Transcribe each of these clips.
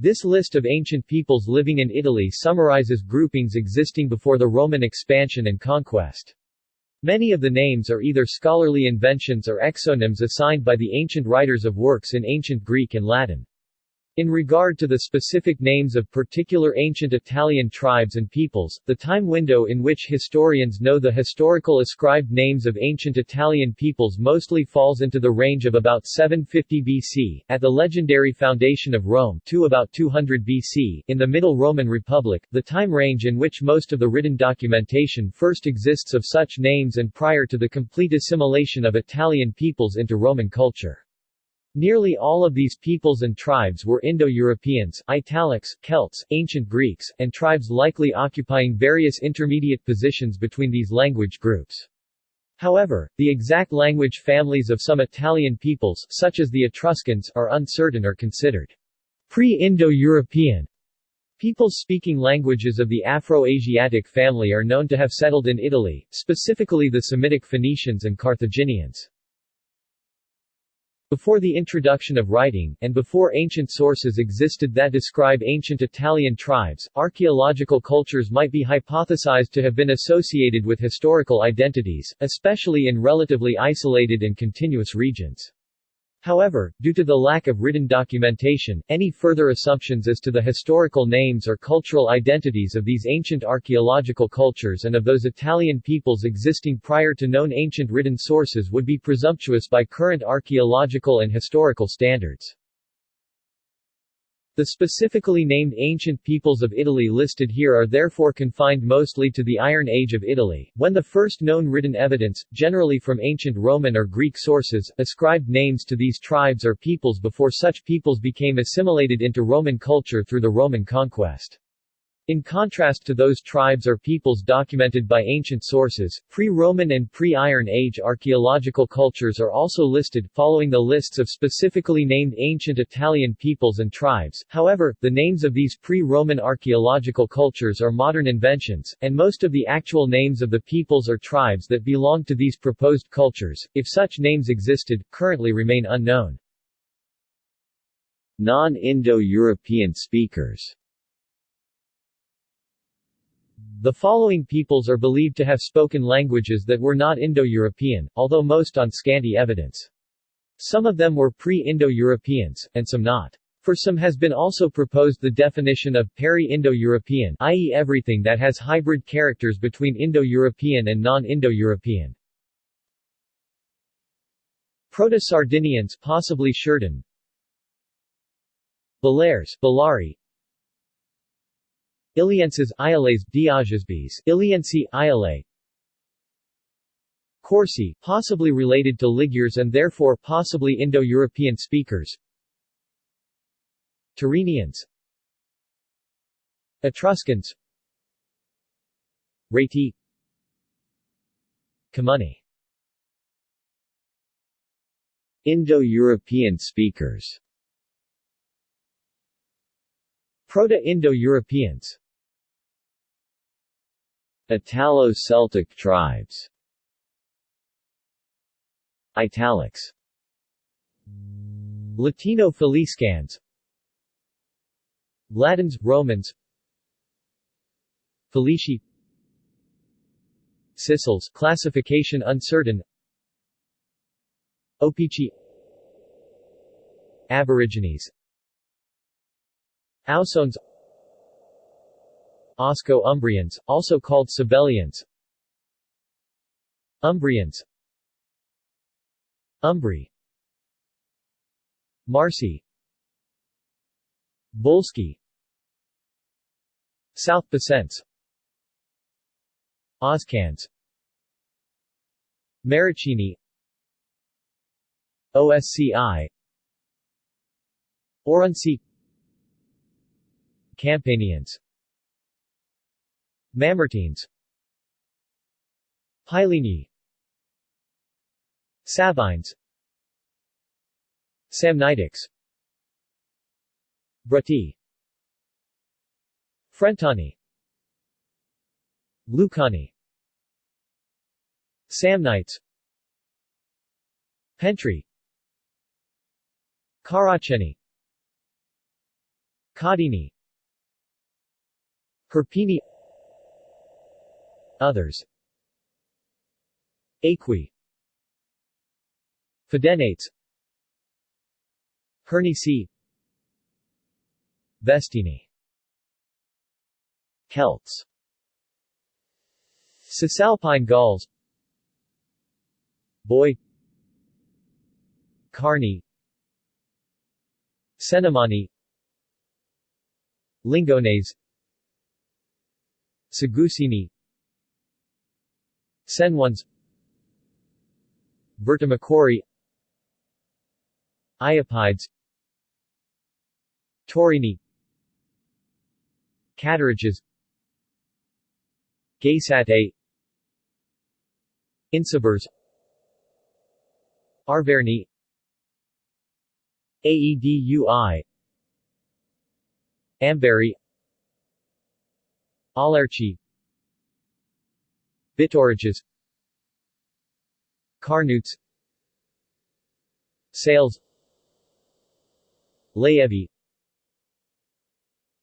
This list of ancient peoples living in Italy summarizes groupings existing before the Roman expansion and conquest. Many of the names are either scholarly inventions or exonyms assigned by the ancient writers of works in ancient Greek and Latin. In regard to the specific names of particular ancient Italian tribes and peoples, the time window in which historians know the historical ascribed names of ancient Italian peoples mostly falls into the range of about 750 BC, at the legendary foundation of Rome, to about 200 BC, in the Middle Roman Republic, the time range in which most of the written documentation first exists of such names and prior to the complete assimilation of Italian peoples into Roman culture. Nearly all of these peoples and tribes were Indo-Europeans, Italics, Celts, ancient Greeks, and tribes likely occupying various intermediate positions between these language groups. However, the exact language families of some Italian peoples, such as the Etruscans, are uncertain or considered pre-Indo-European. Peoples speaking languages of the Afro-Asiatic family are known to have settled in Italy, specifically the Semitic Phoenicians and Carthaginians. Before the introduction of writing, and before ancient sources existed that describe ancient Italian tribes, archaeological cultures might be hypothesized to have been associated with historical identities, especially in relatively isolated and continuous regions. However, due to the lack of written documentation, any further assumptions as to the historical names or cultural identities of these ancient archaeological cultures and of those Italian peoples existing prior to known ancient written sources would be presumptuous by current archaeological and historical standards. The specifically named ancient peoples of Italy listed here are therefore confined mostly to the Iron Age of Italy, when the first known written evidence, generally from ancient Roman or Greek sources, ascribed names to these tribes or peoples before such peoples became assimilated into Roman culture through the Roman conquest. In contrast to those tribes or peoples documented by ancient sources, pre-Roman and pre-Iron Age archaeological cultures are also listed, following the lists of specifically named ancient Italian peoples and tribes. However, the names of these pre-Roman archaeological cultures are modern inventions, and most of the actual names of the peoples or tribes that belong to these proposed cultures, if such names existed, currently remain unknown. Non-Indo-European speakers the following peoples are believed to have spoken languages that were not Indo-European, although most on scanty evidence. Some of them were pre-Indo-Europeans, and some not. For some has been also proposed the definition of peri-Indo-European i.e. everything that has hybrid characters between Indo-European and non-Indo-European. Proto-Sardinians possibly Sherden Balears, Balari Ilienses, Iales, Diagesbes, Iliensi, Iale Corsi, possibly related to Ligures and therefore possibly Indo-European speakers. Tyrrhenians Etruscans. Reti. Camunni Indo-European speakers. Proto-Indo-Europeans Italo-Celtic tribes. Italics. Latino Faliscans Latins, Romans. Falisci. Sicels classification uncertain. Opici. Aborigines. Ausones Osco-Umbrians, also called Sabellians. Umbrians. Umbri. Marsi. Volsci South Picence Oscans. Maricini. OSCI Aurunci Campanians Mamertines. Pyleni Sabines Samnitics. Bruttii Frentani Lucani. Samnites. Pentri. Caraceni. Caudini Hirpini Others. Aequi. Fidenates. Hernici. Vestini. Celts. Cisalpine Gauls Boy. Carni. Cenomanni Lingones. Segusini Senwans Vertamocorii. Iapides. Taurini. Caturiges Gaesatae Insubers Arverni. Aedui Ambarri Aulerci Bituriges Carnutes. Sales. Laevi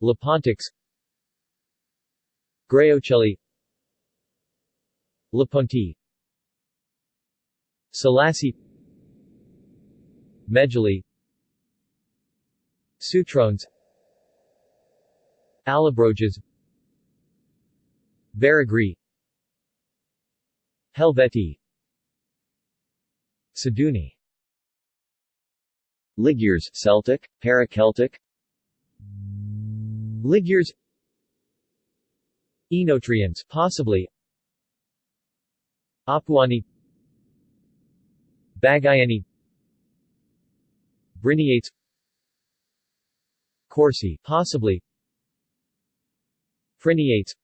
Lepontix Graioceli Leponti Salassi Megili Sutrones Allobroges. Veragri Helvetii. Seduni Ligures Celtic, Para-Celtic. Ligures Oenotrians possibly. Apuani. Bagienni. Briniates. Corsi possibly. Friniates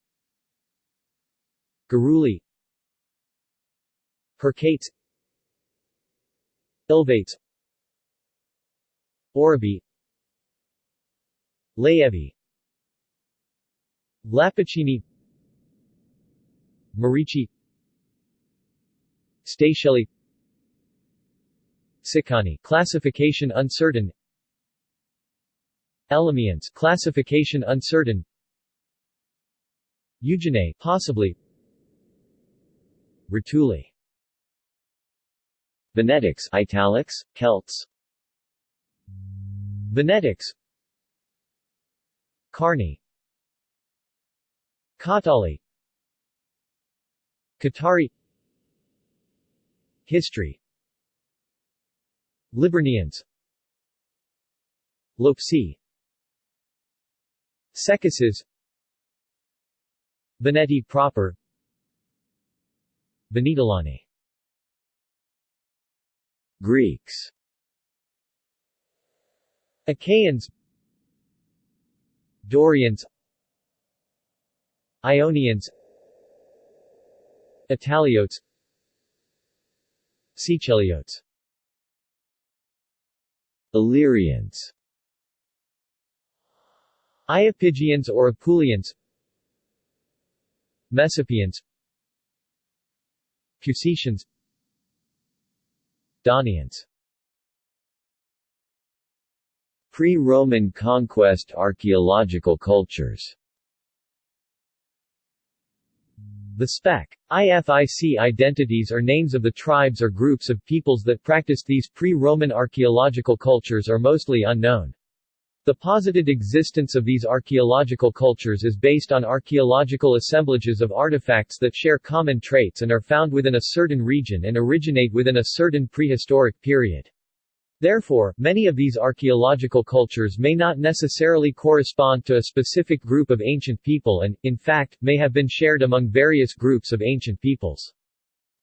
Garuli Hercates Ilvates Orobii Laevi. Lapicini. Marici Statielli Sicani classification uncertain. Elymians classification uncertain. Euganei possibly. Rutuli Venetics italics, Celts. Venetics. Carni. Catali Catari Histri. Liburnians. Lopsi. Secuses Veneti proper. Venetolani Greeks. Achaeans. Dorians. Ionians. Italiotes. Siciliotes. Illyrians. Iapygians or Apulians. Messapians Cusetians Daunians Pre-Roman conquest archaeological cultures The spec. IFIC identities are names of the tribes or groups of peoples that practiced these pre-Roman archaeological cultures are mostly unknown. The posited existence of these archaeological cultures is based on archaeological assemblages of artifacts that share common traits and are found within a certain region and originate within a certain prehistoric period. Therefore, many of these archaeological cultures may not necessarily correspond to a specific group of ancient people and, in fact, may have been shared among various groups of ancient peoples.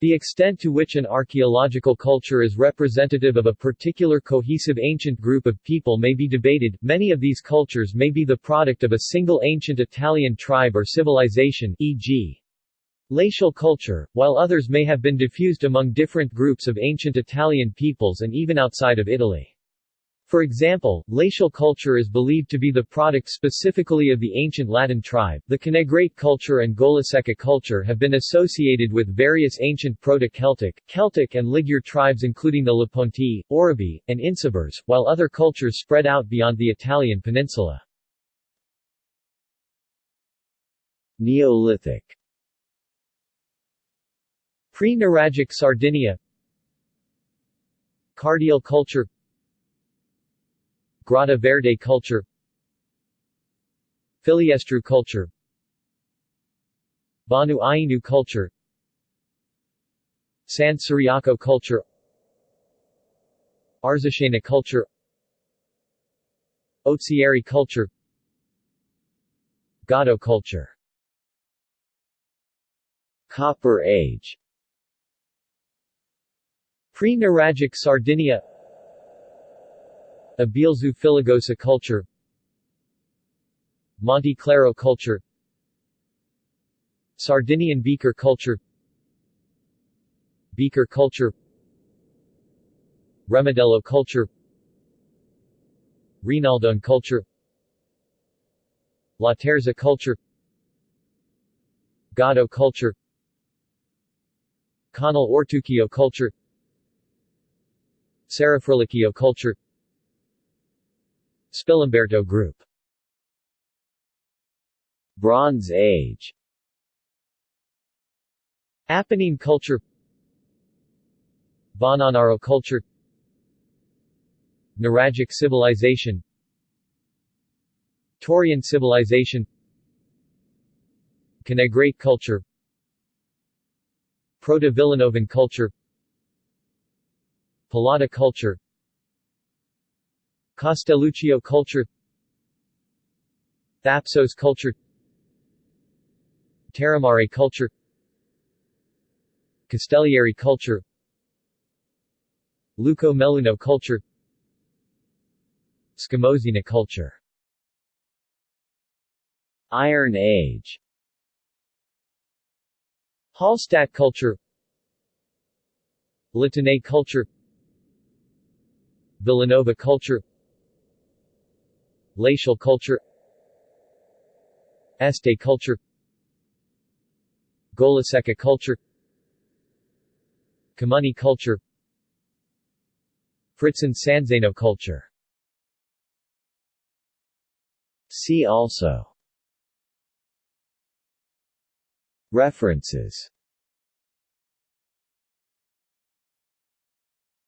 The extent to which an archaeological culture is representative of a particular cohesive ancient group of people may be debated. Many of these cultures may be the product of a single ancient Italian tribe or civilization, e.g. Latial culture, while others may have been diffused among different groups of ancient Italian peoples and even outside of Italy. For example, Latial culture is believed to be the product specifically of the ancient Latin tribe. The Canegrate culture and Golasecca culture have been associated with various ancient Proto-Celtic, Celtic and Ligure tribes including the Leponti, Orobi, and Insubers, while other cultures spread out beyond the Italian peninsula. Neolithic Pre-Nuragic Sardinia Cardial culture Grotta Verde culture Filiestru culture Bonu Ighinu culture San Ciriaco culture Arzachena culture Ozieri culture Gado culture. Copper Age. Pre-Nuragic Sardinia Abealzu Filigosa culture Monte Claro culture Sardinian beaker culture Beaker culture Remedello culture Rinaldone culture La Terza culture Gado culture Canal Ortuquio culture Serraferlicchio culture Spilimberto group. Bronze Age. Apennine culture. Bonnanaro culture. Nuragic civilization. Torrean civilization. Canegrate culture. Proto-Villanovan culture. Polada culture Castelluccio culture Thapsos culture Terramare culture Castellieri culture Luco Meluno culture Scamozzina culture. Iron Age. Hallstatt culture Latinate culture Villanova culture Glacial culture. Este culture. Golasecca culture. Camunni culture. Fritzen Sanzeno culture. See also. References